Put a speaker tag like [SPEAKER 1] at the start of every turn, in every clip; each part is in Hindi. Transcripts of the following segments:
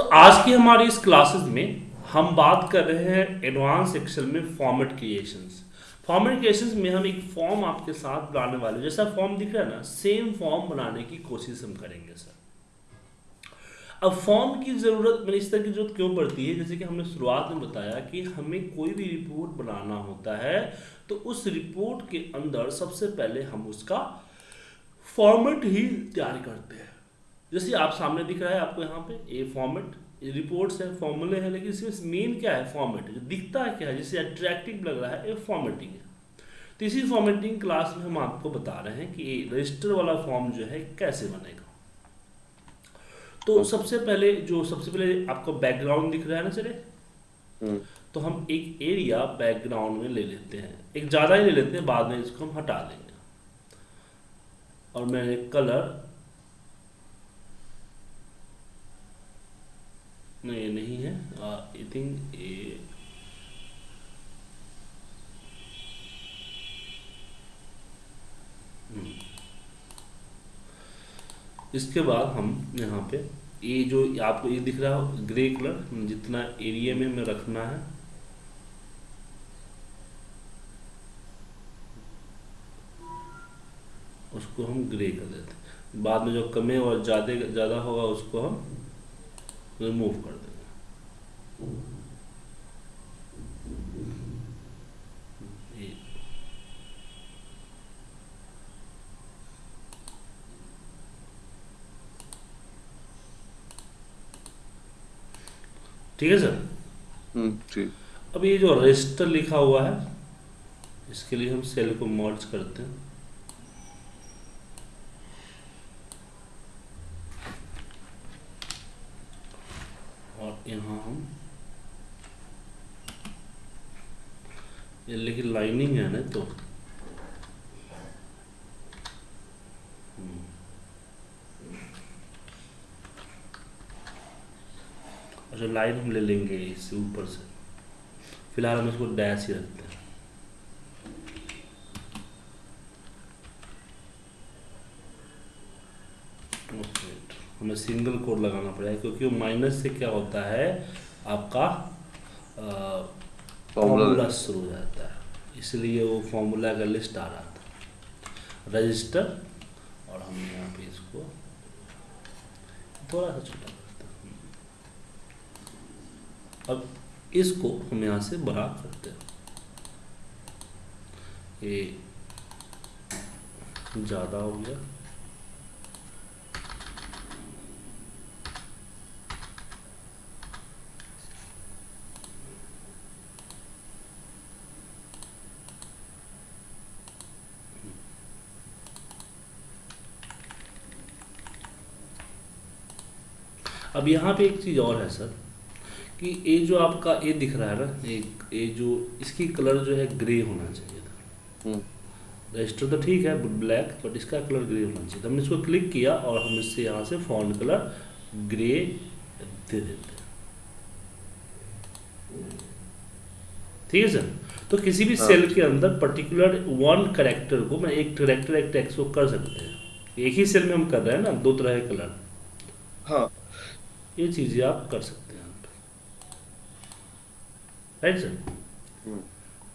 [SPEAKER 1] तो आज की हमारी इस क्लासेस में हम बात कर रहे हैं एडवांस एक्सेल में फॉर्मेट क्रिएशंस फॉर्मेट क्रिएशंस में हम एक फॉर्म आपके साथ बनाने वाले जैसा फॉर्म दिख रहा है ना सेम फॉर्म बनाने की कोशिश हम करेंगे सर अब फॉर्म की ज़रूरत, मैंने इस तरह की ज़रूरत क्यों पड़ती है? जैसे कि हमने शुरुआत में बताया कि हमें कोई भी रिपोर्ट बनाना होता है तो उस रिपोर्ट के अंदर सबसे पहले हम उसका फॉर्मेट ही तैयार करते हैं। जैसे आप सामने दिख रहा है आपको यहाँ पे ए फॉर्मेट रिपोर्ट्स है फॉर्मूले हैं लेकिन इसमें मेन क्या है? फॉर्मेट जो दिखता है क्या है? जिससे अट्रैक्टिव लग रहा है ये फॉर्मेटिंग है। तो इसी फॉर्मेटिंग क्लास में हम आपको बता रहे हैं कि ये रजिस्टर वाला फॉर्म जो है कैसे बनेगा। तो सबसे पहले जो सबसे पहले आपको बैकग्राउंड दिख रहा है ना चले?
[SPEAKER 2] हम्म,
[SPEAKER 1] तो हम एक एरिया बैकग्राउंड में ले लेते हैं। एक ज़्यादा ही ले लेते हैं बाद में इसको हम हटा देंगे। और मैंने कलर नहीं ये नहीं है. आई थिंक ये हम्म। इसके बाद हम यहाँ पे ये जो आपको ये दिख रहा हो ग्रे कलर जितना एरिया में हमें रखना है. उसको हम ग्रे कर देते हैं. बाद में जो कमे और ज़्यादा ज़्यादा होगा, उसको हम रिमूव कर देंगे ठीक है सर?
[SPEAKER 2] हम्म, ठीक।
[SPEAKER 1] अब ये जो रजिस्टर लिखा हुआ है इसके लिए हम सेल को मर्ज करते हैं और यहाँ हम ये लेकिन लाइनिंग है ना तो। हम्म। अच्छा लाइन हम ले लेंगे इससे ऊपर से। फ़िलहाल हम इसको डैश ही रखते हैं। हमें सिंगल कोड लगाना पड़ेगा, क्योंकि वो माइनस से क्या होता है? आपका फॉर्मूला शुरू हो जाता है। इसलिए वो फॉर्मूला का लिस्ट आ रहा था। रजिस्टर और हम यहाँ पे इसको थोड़ा सा छोटा करते हैं। अब इसको हम यहाँ से बड़ा करते हैं। ये ज़्यादा हो गया। अब यहाँ पे एक चीज़ और है सर कि ये जो आपका ये दिख रहा है ना एक ये जो इसकी कलर जो है ग्रे होना चाहिए था।
[SPEAKER 2] हम्म,
[SPEAKER 1] रजिस्टर तो ठीक है ब्लैक बट इसका कलर ग्रे होना चाहिए हमने इसको क्लिक किया और हम इससे यहाँ से फॉन्ट कलर ग्रे दे देते हैं। ठीक है सर? तो किसी भी
[SPEAKER 2] हाँ।
[SPEAKER 1] सेल के अंदर पर्टिकुलर वन करेक्टर को मैं एक करेक्टर एक टेक्स्ट को कर सकते हैं। एक ही सेल में हम कर रहे हैं ना दो तरह के कलर
[SPEAKER 2] हाँ
[SPEAKER 1] ये चीज़ें आप कर सकते हैं राइट सर
[SPEAKER 2] हम्म,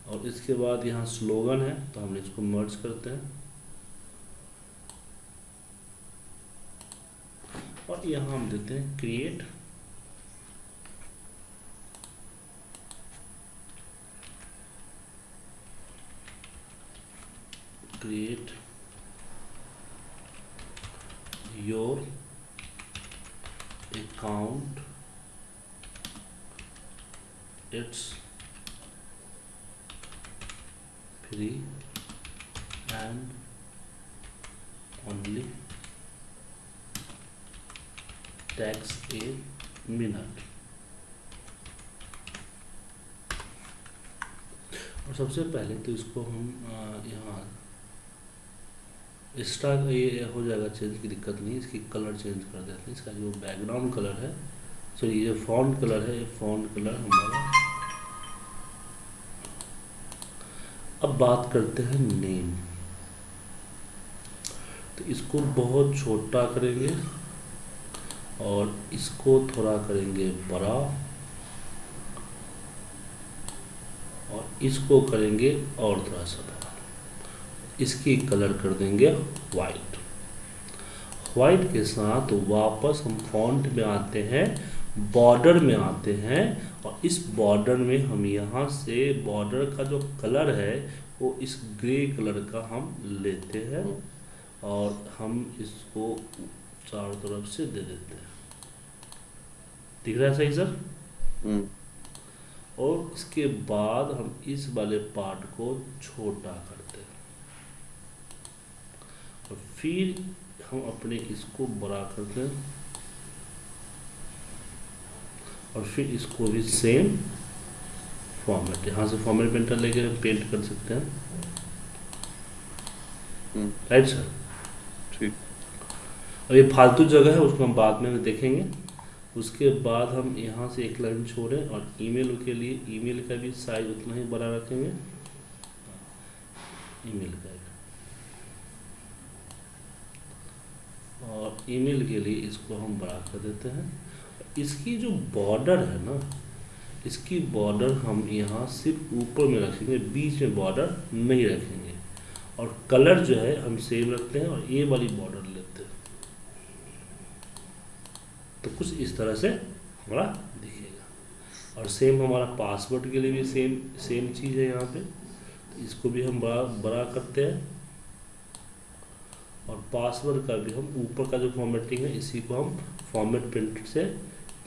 [SPEAKER 1] और इसके बाद यहाँ स्लोगन है तो हम इसको मर्ज करते हैं। और यहाँ हम देते हैं create create your account it's free and only takes a minute और सबसे पहले तो इसको हम यहाँ एक्स्ट्रा ये हो जाएगा चेंज की दिक्कत नहीं, इसकी कलर चेंज कर देते हैं, इसका जो बैकग्राउंड कलर है सॉरी ये फॉन्ट कलर है, ये फॉन्ट कलर हमारा। अब बात करते हैं नेम तो इसको बहुत छोटा करेंगे और इसको थोड़ा करेंगे बड़ा, और इसको करेंगे और थोड़ा सा बड़ा इसकी कलर कर देंगे वाइट वाइट के साथ वापस हम फॉन्ट में आते हैं बॉर्डर में आते हैं और इस बॉर्डर में हम यहाँ से बॉर्डर का जो कलर है वो इस ग्रे कलर का हम लेते हैं और हम इसको चारों तरफ़ से दे देते हैं। दिख रहा है सही सर?
[SPEAKER 2] हम्म।
[SPEAKER 1] और इसके बाद हम इस वाले पार्ट को छोटा करते हैं और फिर हम अपने इसको बड़ा करते हैं। और फिर इसको भी सेम फॉर्मेट यहाँ से फॉर्मेट पेंटर लेके पेंट कर सकते हैं।
[SPEAKER 2] हम्म।
[SPEAKER 1] राइट सर
[SPEAKER 2] ठीक।
[SPEAKER 1] और ये फालतू जगह है उसको हम बाद में देखेंगे। उसके बाद हम यहाँ से एक लाइन छोड़ें और ईमेल के लिए ईमेल का भी साइज़ उतना ही बड़ा रखेंगे। ईमेल का और ईमेल के लिए इसको हम बड़ा कर देते हैं। इसकी जो बॉर्डर है ना, इसकी बॉर्डर हम यहाँ सिर्फ़ ऊपर में रखेंगे, बीच में बॉर्डर नहीं रखेंगे। और कलर जो है, हम सेम रखते हैं और ये वाली बॉर्डर लेते हैं। तो कुछ इस तरह से हमारा दिखेगा। और सेम हमारा पासवर्ड के लिए भी सेम सेम चीज़ है यहाँ पे। तो इसको भी हम बड़ा बड़ा करते हैं। और पासवर्ड का भी हम ऊपर का जो फॉर्मेटिंग है इसी को हम फॉर्मेट प्रिंट से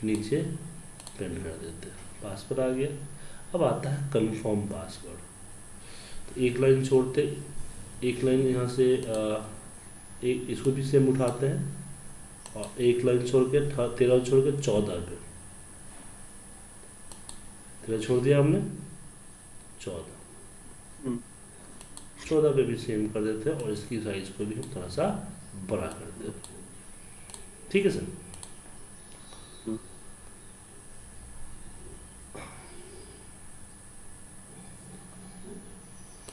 [SPEAKER 1] नीचे प्रिंट कर देते हैं। पासवर्ड आ गया। अब आता है कंफर्म पासवर्ड तो एक लाइन छोड़ते एक लाइन यहाँ से आ, एक इसको भी सेम उठाते हैं और एक लाइन छोड़ के तेरह छोड़ के चौदह पे। तेरह छोड़ दिया हमने? चौदह। चौदह पे भी सेम कर देते हैं और इसकी साइज़ को भी हम थोड़ा सा बड़ा कर देते हैं। ठीक है सर।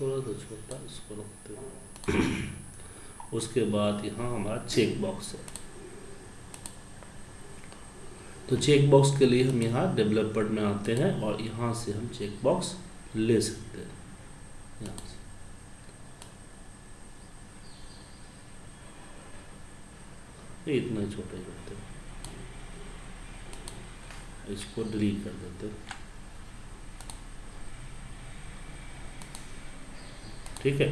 [SPEAKER 1] थोड़ा सा छोटा, इसको रखते हैं। उसके बाद यहाँ हमारा चेक बॉक्स है। तो चेक बॉक्स के लिए हम यहाँ डेवलपर में आते हैं और यहाँ से हम चेक बॉक्स ले सकते हैं। यहाँ से। ये इतना ही छोटा। करते इसको डिलीट कर देते ठीक है?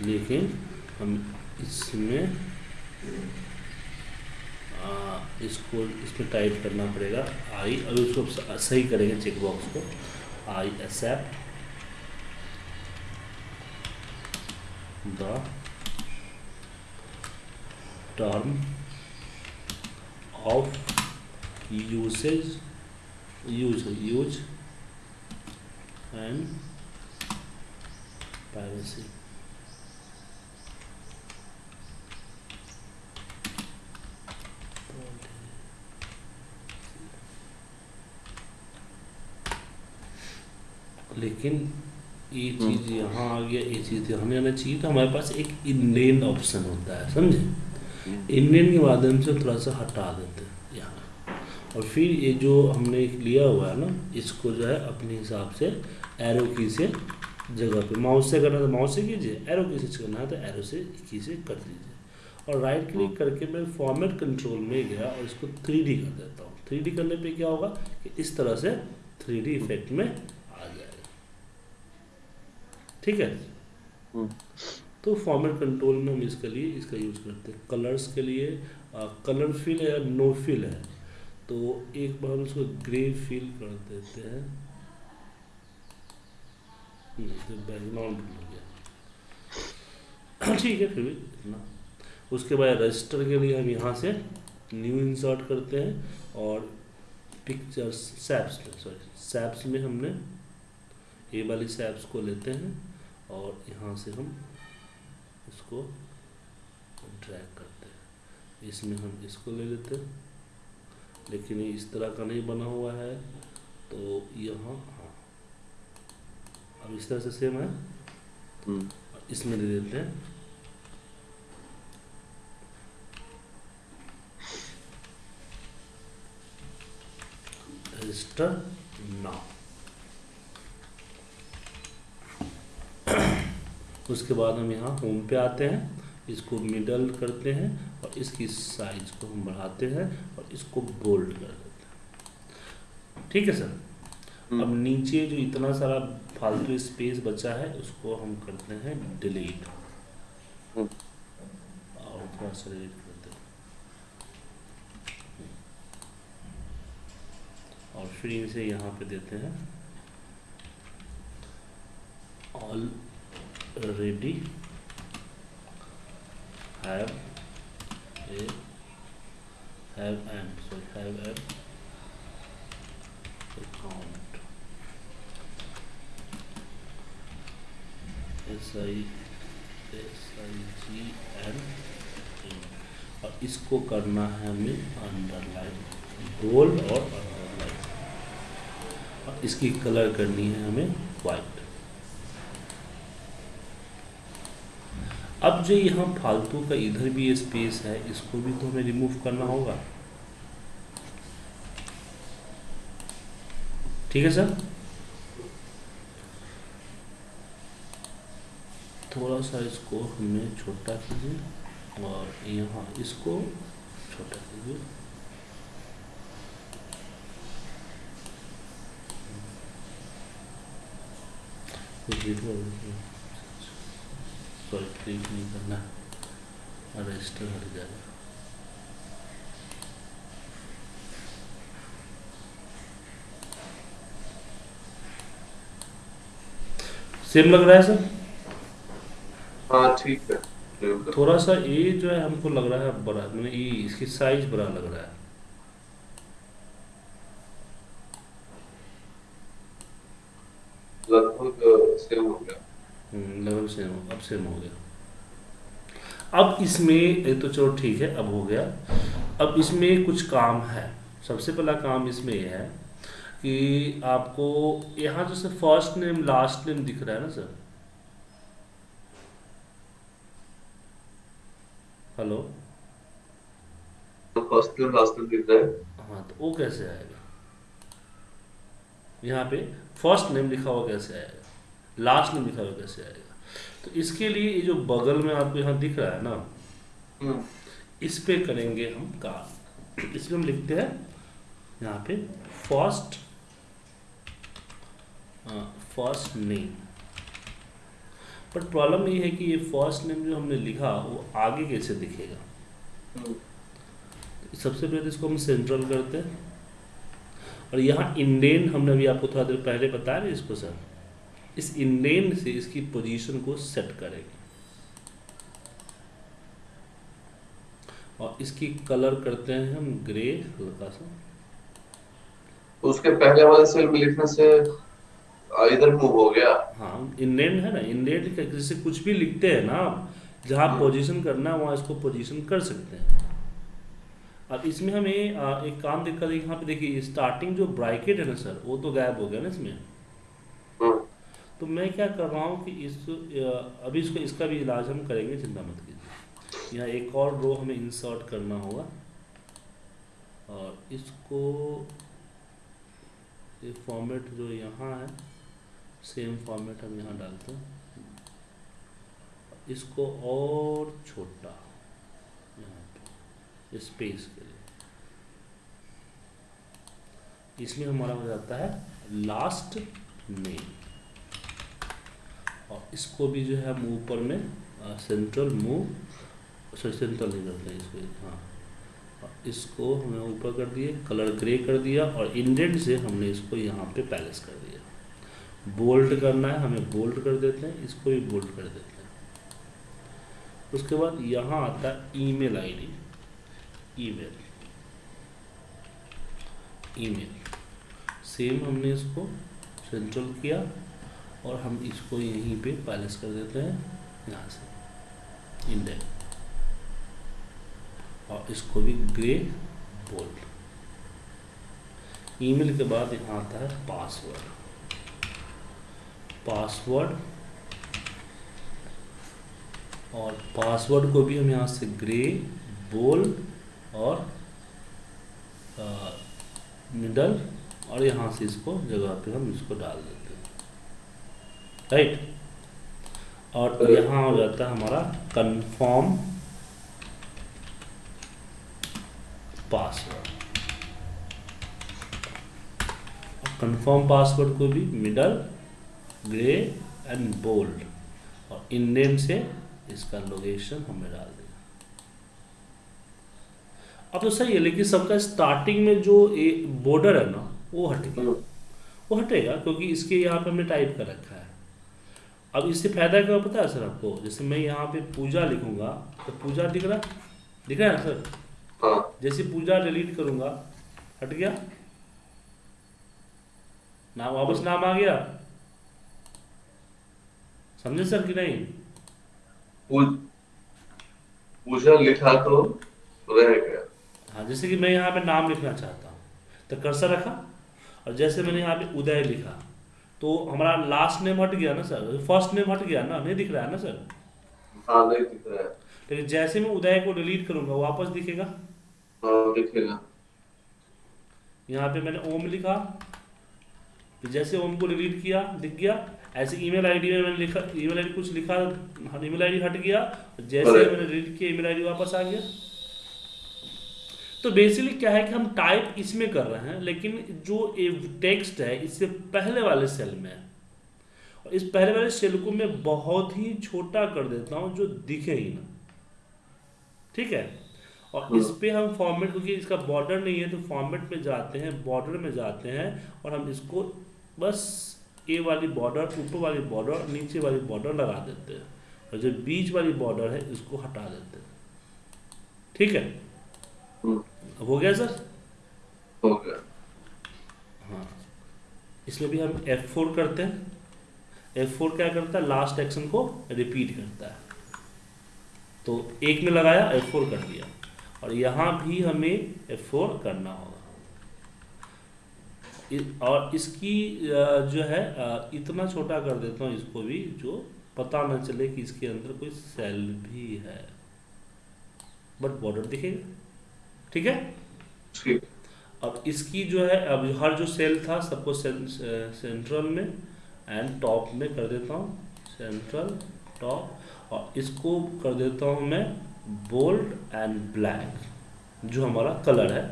[SPEAKER 1] लेकिन हम इसमें आ, इसको इसमें टाइप करना पड़ेगा। आई अभी उसको सही करेंगे चेक बॉक्स को। I accept the term of usage use use and privacy लेकिन ये चीज़ यहाँ आ गया ये चीज़ यहाँ नहीं आना चाहिए तो हमारे पास एक इंडियन ऑप्शन होता है समझे? इंडियन के माध्यम से थोड़ा सा हटा देते हैं यहाँ और फिर ये जो हमने लिया हुआ है ना, इसको जो है अपने हिसाब से एरो की से जगह पे माउस से करना तो माउस से कीजिए एरो की से करना है तो एरो से की से कर दीजिए और राइट क्लिक करके मैं फॉर्मेट कंट्रोल में गया और इसको थ्री कर देता हूँ। थ्री करने पे क्या होगा कि इस तरह से थ्री इफ़ेक्ट में आ जाएगा। ठीक है?
[SPEAKER 2] हम्म।
[SPEAKER 1] तो फॉर्मेट कंट्रोल में हम इसके लिए, इसका यूज़ करते हैं। कलर्स के लिए कलर फिल है या नो फिल है? तो एक बार हम उसको ग्रे फिल कर देते हैं। तो बैकग्राउंड हो गया। ठीक है, फिर भी इतना उसके बाद रजिस्टर के लिए हम यहाँ से न्यू इंसर्ट करते हैं और पिक्चर्स सैप्स सॉरी सैप्स में हमने ये वाली सैप्स को लेते हैं और यहाँ से हम इसको ड्रैग करते हैं। इसमें हम इसको ले लेते हैं। लेकिन इस तरह का नहीं बना हुआ है तो यहाँ हाँ। अब इस तरह से सेम है।
[SPEAKER 2] हम्म।
[SPEAKER 1] इसमें ले लेते हैं। रजिस्टर नाउ उसके बाद हम यहाँ होम पे आते हैं इसको मिडल करते हैं और इसकी साइज़ को हम बढ़ाते हैं और इसको बोल्ड कर देते हैं। ठीक है सर?
[SPEAKER 2] हम्म।
[SPEAKER 1] अब नीचे जो इतना सारा फालतू स्पेस बचा है उसको हम करते हैं डिलीट
[SPEAKER 2] हम्म।
[SPEAKER 1] और थोड़ा सा डिलीट करते हैं। और फिर इसे यहाँ पे देते हैं। Already have a have an sorry have an account S I S I G N और इसको करना है हमें अंडरलाइन बोल्ड और अंडरलाइन और इसकी कलर करनी है हमें वाइट अब जो यहाँ फालतू का इधर भी स्पेस है, इसको भी तो हमें रिमूव करना होगा। ठीक है सर? थोड़ा सा इसको हमें छोटा कीजिए और यहाँ इसको छोटा कीजिए। सॉरी क्लिक नहीं करना रजिस्टर हट जाएगा सेम लग रहा है सर?
[SPEAKER 2] हाँ ठीक है।
[SPEAKER 1] थोड़ा सा ये जो है हमको लग रहा है बड़ा मैंने ये इसकी साइज़ बड़ा लग रहा है
[SPEAKER 2] लगभग सेव हो गया
[SPEAKER 1] हम्म, लगभग सेम हो गया। अब इसमें ये तो चलो ठीक है अब हो गया। अब इसमें कुछ काम है। सबसे पहला काम इसमें ये है कि आपको यहाँ sir first name last name दिख रहा है ना सर? हेलो
[SPEAKER 2] तो फ़र्स्ट नेम लास्ट नेम दिख रहा है।
[SPEAKER 1] हाँ तो वो कैसे आएगा? यहाँ पे फ़र्स्ट नेम लिखा हुआ कैसे आएगा? लास्ट नेम लिखा हुआ कैसे आएगा? तो इसके लिए ये जो बगल में आपको यहाँ दिख रहा है ना
[SPEAKER 2] हम्म,
[SPEAKER 1] इस पे करेंगे हम काम इसमें हम लिखते हैं यहाँ पे first first name but problem ये है कि ये फ़र्स्ट नेम जो हमने लिखा वो आगे कैसे दिखेगा?
[SPEAKER 2] हम्म,
[SPEAKER 1] सबसे पहले तो इसको हम सेंट्रल करते हैं। और यहाँ इंडेन हमने अभी आपको थोड़ा देर पहले बताया इसको सर इस इंडेन से इसकी पोजीशन को सेट करेंगे। और इसकी कलर करते हैं हम ग्रे हल्का सा।
[SPEAKER 2] उसके पहले वाले सेल में लिखने से इधर मूव हो गया।
[SPEAKER 1] हाँ इंडेन है ना इंडेन जैसे कुछ भी लिखते हैं ना आप जहाँ पोजीशन करना है वहाँ इसको पोजीशन कर सकते हैं। अब इसमें हमें एक काम दिक्कत है यहाँ पे देखिए स्टार्टिंग जो ब्राइकेट है ना सर वो तो गायब हो गया ना इसमें।
[SPEAKER 2] हम्म,
[SPEAKER 1] तो मैं क्या कर रहा हूँ कि इस अभी इसको, इसका भी इलाज हम करेंगे, चिंता मत कीजिए। यहाँ एक और रो हमें इंसर्ट करना होगा। और इसको, ये फॉर्मेट जो यहाँ है सेम फॉर्मेट हम यहाँ डालते हैं। इसको और छोटा, यहाँ पे स्पेस के लिए। इसमें हमारा हो जाता है लास्ट नेम और इसको भी जो है हम ऊपर में सेंट्रल मूव सॉरी सेंट्रल नहीं करते हैं इसको हाँ। इसको हमने ऊपर कर दिए कलर ग्रे कर दिया और इंडेंट से हमने इसको यहाँ पे पैलेस कर दिया। बोल्ड करना है, हमें बोल्ड कर देते हैं, इसको भी बोल्ड कर देते हैं। उसके बाद यहाँ आता है email ID email email same हमने इसको सेंट्रल किया और हम इसको यहीं पे पैलेस कर देते हैं यहाँ से इंडेक्स और इसको भी ग्रे बोल्ड। ईमेल के बाद यहाँ आता है पासवर्ड। पासवर्ड, और पासवर्ड को भी हम यहाँ से ग्रे बोल्ड और मिडल, और यहाँ से इसको जगह पे हम इसको डाल देते हैं। राइट और यहाँ हो जाता है हमारा कंफर्म पासवर्ड कंफर्म पासवर्ड को भी मिडल ग्रे एंड बोल्ड और इन नेम से इसका लोकेशन हमें डाल देना। अब तो सही है लेकिन सबका स्टार्टिंग में जो बॉर्डर है ना वो हटेगा।
[SPEAKER 2] हम्म,
[SPEAKER 1] वो हटेगा क्योंकि इसके यहाँ पे हमने टाइप कर रखा है। अब इससे फ़ायदा क्या पता है सर आपको? जैसे मैं यहाँ पे पूजा लिखूँगा तो पूजा दिख रहा? दिख रहा है सर?
[SPEAKER 2] हाँ।
[SPEAKER 1] जैसे पूजा डिलीट करूँगा हट गया? नाम वापस नाम आ गया? समझे सर कि नहीं?
[SPEAKER 2] पूजा लिखा तो रह गया।
[SPEAKER 1] हाँ जैसे कि मैं यहाँ पे नाम लिखना चाहता हूँ तो कर्सर रखा और जैसे मैंने यहाँ पे उदय लिखा तो हमारा लास्ट नेम हट गया ना सर? फ़र्स्ट नेम हट गया ना? नहीं दिख रहा है ना सर?
[SPEAKER 2] हाँ नहीं दिख रहा है।
[SPEAKER 1] लेकिन जैसे मैं उदय को डिलीट करूँगा वापस दिखेगा?
[SPEAKER 2] हाँ दिखेगा।
[SPEAKER 1] यहाँ पे मैंने ओम लिखा। फिर जैसे ओम को डिलीट किया दिख गया। ऐसे ईमेल आईडी में मैंने लिखा ईमेल आईडी कुछ लिखा ईमेल आईडी हट गया। जैसे मैंने डिलीट किया ईमेल आईडी वापस आ गया। तो बेसिकली क्या है कि हम टाइप इसमें कर रहे हैं लेकिन जो ये टेक्स्ट है इससे पहले वाले सेल में है। और इस पहले वाले सेल को मैं बहुत ही छोटा कर देता हूँ जो दिखे ही ना। ठीक है? और इस पे हम फॉर्मेट क्योंकि इसका बॉर्डर नहीं है तो फॉर्मेट में जाते हैं बॉर्डर में जाते हैं और हम इसको बस ए वाली बॉर्डर ऊपर वाली बॉर्डर नीचे वाली बॉर्डर लगा देते हैं। और जो बीच वाली बॉर्डर है इसको हटा देते हैं। ठीक है? हो गया सर?
[SPEAKER 2] हो गया।
[SPEAKER 1] हाँ। इसमें भी हम F4 करते हैं। F4 क्या करता है? लास्ट एक्शन को रिपीट करता है। तो एक में लगाया F4 कर दिया। और यहाँ भी हमें F4 करना होगा। और इसकी जो है इतना छोटा कर देता हूँ इसको भी जो पता न चले कि इसके अंदर कोई सेल भी है। बट बॉर्डर दिखेगा? ठीक है?
[SPEAKER 2] ठीक।
[SPEAKER 1] अब इसकी जो है अब हर जो सेल था सबको सेंट्रल में एंड टॉप में कर देता हूँ। सेंट्रल टॉप और इसको कर देता हूँ मैं बोल्ड एंड ब्लैक जो हमारा कलर है।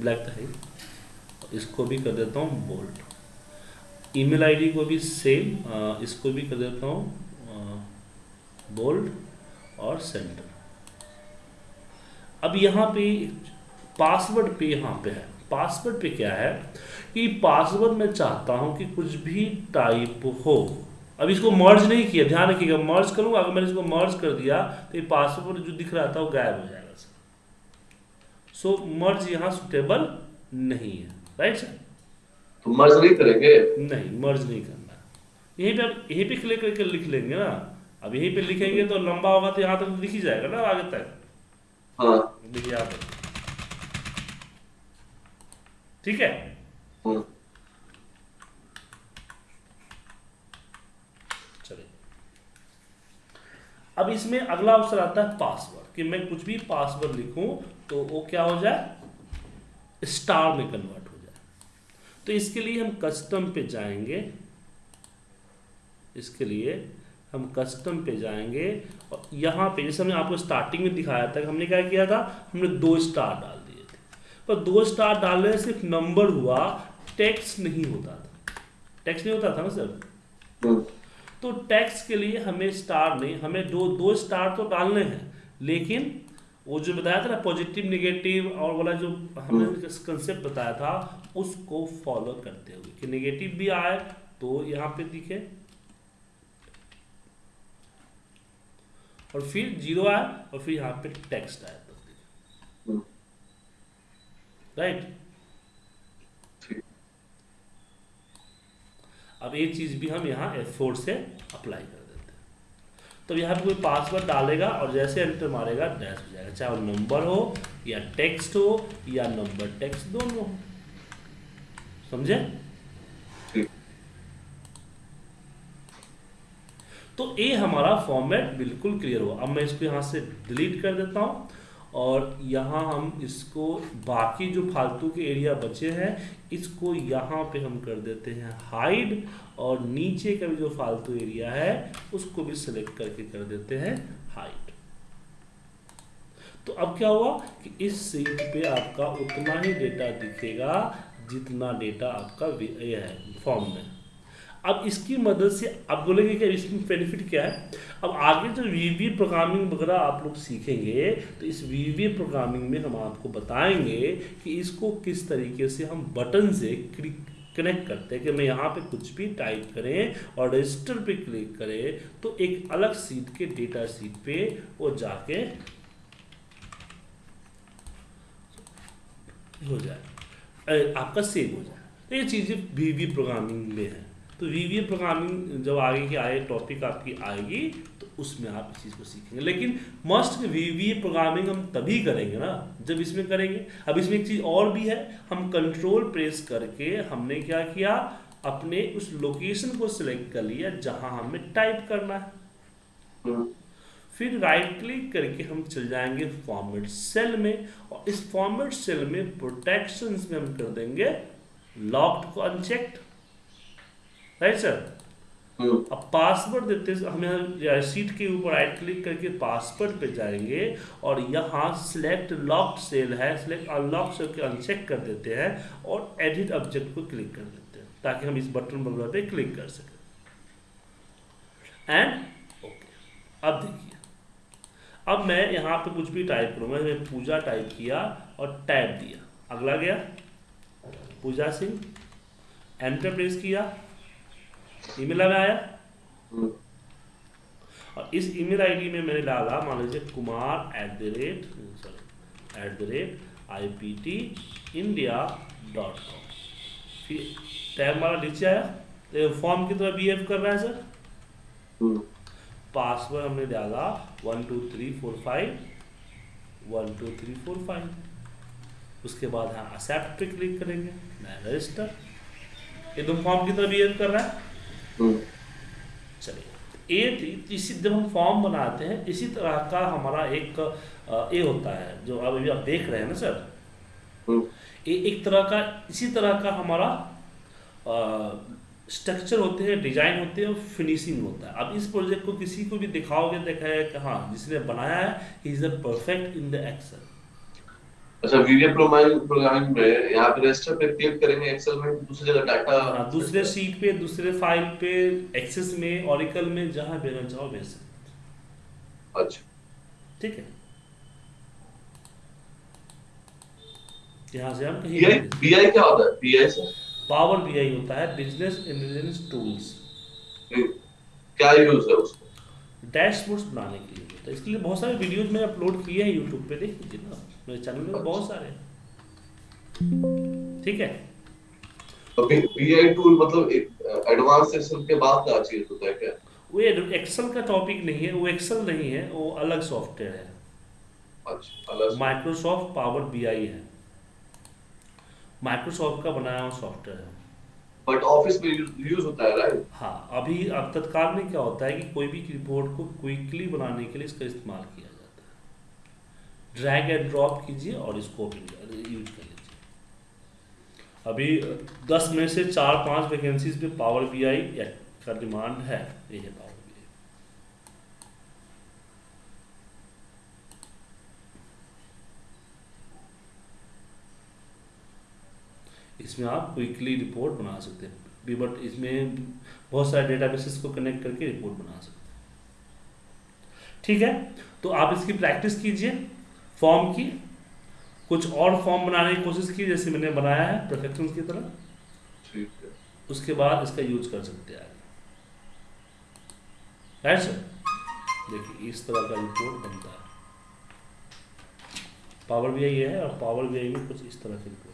[SPEAKER 1] ब्लैक है ही। इसको भी कर देता हूँ बोल्ड ईमेल आईडी को भी सेम इसको भी कर देता हूँ बोल्ड और सेंटर अब यहाँ पे पासवर्ड पे यहाँ पे है। पासवर्ड पे क्या है? कि पासवर्ड मैं चाहता हूँ कि कुछ भी टाइप हो। अब इसको मर्ज नहीं किया ध्यान रखिएगा मर्ज करूँगा अगर मैंने इसको मर्ज कर दिया तो ये पासवर्ड जो दिख रहा था वो गायब हो जाएगा। सर सो मर्ज यहाँ सुटेबल नहीं है। राइट सर
[SPEAKER 2] तो मर्ज नहीं करेंगे?
[SPEAKER 1] नहीं मर्ज नहीं करना। यहीं पे अब यहीं पे क्लिक करके लिख लेंगे ना। अब यहीं पे लिखेंगे तो लंबा होगा तो यहाँ तक तो दिख ही जाएगा ना आगे तक।
[SPEAKER 2] हाँ।
[SPEAKER 1] ठीक है?
[SPEAKER 2] हम्म,
[SPEAKER 1] चलिए। अब इसमें अगला ऑप्शन आता है पासवर्ड कि मैं कुछ भी पासवर्ड लिखूं तो वो क्या हो जाए? स्टार में कन्वर्ट हो जाए। तो इसके लिए हम कस्टम पे जाएँगे। इसके लिए हम कस्टम पे जाएँगे और यहाँ पे जैसे हमने आपको स्टार्टिंग में दिखाया था कि हमने क्या किया था? हमने दो स्टार डाल दिए थे। पर दो स्टार डालने से सिर्फ़ नंबर हुआ टैक्स नहीं होता था। टैक्स नहीं होता था ना सर तो टैक्स के लिए हमें स्टार नहीं हमें दो दो स्टार तो डालने हैं लेकिन वो जो बताया था ना पॉजिटिव निगेटिव और वाला जो हमने कंसेप्ट बताया था उसको फॉलो करते हुए कि नेगेटिव भी आए तो यहाँ पे दिखे। और फिर ज़ीरो आया और फिर यहाँ पे टेक्स्ट आए तो
[SPEAKER 2] हम्म,
[SPEAKER 1] राइट अब ये चीज़ भी हम यहाँ F4 से अप्लाई कर देते हैं। तो यहाँ पे कोई पासवर्ड डालेगा और जैसे एंटर मारेगा डैश हो जाएगा। चाहे वो नंबर हो या टेक्स्ट हो या नंबर टेक्स्ट दोनों। हो समझे? तो ये हमारा फॉर्मेट बिल्कुल क्लियर हुआ। अब मैं इसको यहाँ से डिलीट कर देता हूँ और यहाँ हम इसको बाकी जो फालतू के एरिया बचे हैं, इसको यहाँ पे हम कर देते हैं हाइड और नीचे का भी जो फालतू एरिया है, उसको भी सिलेक्ट करके कर देते हैं हाइड तो अब क्या हुआ कि इस सीट पे आपका उतना ही डेटा दिखेगा जितना डेटा आपका है फॉर्म में। अब इसकी मदद से आप बोलेंगे कि इसमें बेनिफिट क्या है? अब आगे जो वी वी प्रोग्रामिंग वगैरह आप लोग सीखेंगे तो इस वी वी प्रोग्रामिंग में हम आपको बताएँगे कि इसको किस तरीके से हम बटन से क्लिक कनेक्ट करते हैं। कि मैं यहाँ पे कुछ भी टाइप करें और रजिस्टर पे क्लिक करें तो एक अलग सीट के डेटा सीट पे वो जाके हो जाए। आपका सेव हो जाए। तो ये चीज़ें वी प्रोग्रामिंग में है। तो वी प्रोग्रामिंग जब आगे की आए टॉपिक आपकी आएगी तो उसमें आप इस चीज़ को सीखेंगे। लेकिन मस्ट वी प्रोग्रामिंग हम तभी करेंगे ना, जब इसमें करेंगे। अब इसमें एक चीज़ और भी है, हम कंट्रोल प्रेस करके हमने क्या किया? अपने उस लोकेशन को सिलेक्ट कर लिया, जहाँ हमें टाइप करना है। फिर राइट क्लिक करके हम चल जाएँगे फॉर्मेट सेल में, और इस फॉर्मेट सेल में प्रोटेक्शन में हम कर देंगे लॉक्ड को अनचेक्ड राइट सर अब पासवर्ड देते हमें सीट के ऊपर राइट क्लिक करके पासवर्ड पे जाएँगे और यहाँ सिलेक्ट लॉक्ड सेल है सिलेक्ट अनलॉक सेल के अनचेक कर देते हैं और एडिट ऑब्जेक्ट को क्लिक कर देते हैं ताकि हम इस बटन वगैरह पे क्लिक कर सकें। एंड ओके अब देखिए। अब मैं यहाँ पे कुछ भी टाइप करूँगा मैंने पूजा टाइप किया और टैब दिया। अगला गया। पूजा सिंह एंटर प्रेस किया। ईमेल में आया? हम्म। और इस ईमेल आईडी में मैंने डाला मान लीजिए Kumar at the rate sorry at the rate I P T India dot com फिर टैब मारा नीचे आया। तो फॉर्म की तरह बिहेव कर रहा है सर पासवर्ड हम्म। हमने डाला one two three four five one two three four five उसके बाद हाँ एक्सेप्ट पे क्लिक करेंगे मैं रजिस्टर ये तुम फॉर्म की तरह बिहेव कर रहा है। चलिए। ए इसी जब हम फॉर्म बनाते हैं इसी तरह का हमारा एक ए होता है जो अब अभी आप देख रहे हैं ना सर? हम्म। ए एक तरह का इसी तरह का हमारा स्ट्रक्चर होते हैं डिज़ाइन होते हैं और फिनिशिंग होता है। अब इस प्रोजेक्ट को किसी को भी दिखाओगे देखा है कि हाँ जिसने बनाया है he is the perfect in the Excel
[SPEAKER 2] अच्छा वीडियो प्रोग्रामिंग में यहाँ पे रजिस्टर पे क्लिक करेंगे एक्सेल में दूसरी जगह डाटा
[SPEAKER 1] हाँ दूसरे शीट पे दूसरे फ़ाइल पे एक्सेस में ओरेकल में जहाँ भेजना चाहो भेज सकते
[SPEAKER 2] अच्छा।
[SPEAKER 1] ठीक है? यहाँ से हम
[SPEAKER 2] कहीं बीआई क्या होता है? बीआई से?
[SPEAKER 1] पावर बीआई होता है बिज़नेस इंटेलिजेंस टूल्स
[SPEAKER 2] क्या यूज़ है उसको?
[SPEAKER 1] डैशबोर्ड्स बनाने के लिए होता है। इसके लिए बहुत सारे वीडियोज़ मैंने अपलोड किए हैं यूट्यूब पे देख लीजिए ना मेरे चैनल में बहुत सारे। ठीक है?
[SPEAKER 2] बीआई टूल मतलब एडवांस सेक्शन के बाद का चीज़ होता है क्या?
[SPEAKER 1] वो एक्सेल का टॉपिक नहीं है वो एक्सेल नहीं है वो अलग सॉफ्टवेयर है।
[SPEAKER 2] अच्छा
[SPEAKER 1] माइक्रोसॉफ्ट पावर बीआई है। माइक्रोसॉफ्ट का बनाया हुआ सॉफ्टवेयर है।
[SPEAKER 2] बट ऑफ़िस में यूज़ होता है राइट
[SPEAKER 1] हाँ अभी अब तत्काल में क्या होता है कि कोई भी रिपोर्ट को क्विकली बनाने के लिए इसका इस्तेमाल किया। ड्रैग एंड ड्रॉप कीजिए और इसको यूज़ कर लीजिए। अभी दस में से चार, पाँच वैकेंसीज पे पावर बी आई का डिमांड है, ये है पावर बी आई इसमें आप क्विकली रिपोर्ट बना सकते हैं। बट इसमें बहुत सारे डेटाबेसेस को कनेक्ट करके रिपोर्ट बना सकते हैं। ठीक है? तो आप इसकी प्रैक्टिस कीजिए। फॉर्म की कुछ और फॉर्म बनाने की कोशिश की जैसे मैंने बनाया है परफेक्शन की तरह। उसके बाद इसका यूज़ कर सकते हैं राइट सर देखिए इस तरह का रिपोर्ट बनता है। पावर भी है और पावर भी में कुछ इस तरह की रिपोर्ट